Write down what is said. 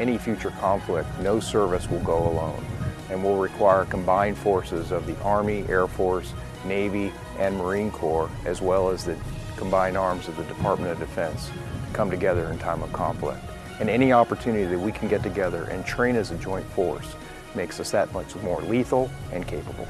any future conflict, no service will go alone and will require combined forces of the Army, Air Force, Navy, and Marine Corps, as well as the combined arms of the Department of Defense to come together in time of conflict. And any opportunity that we can get together and train as a joint force makes us that much more lethal and capable.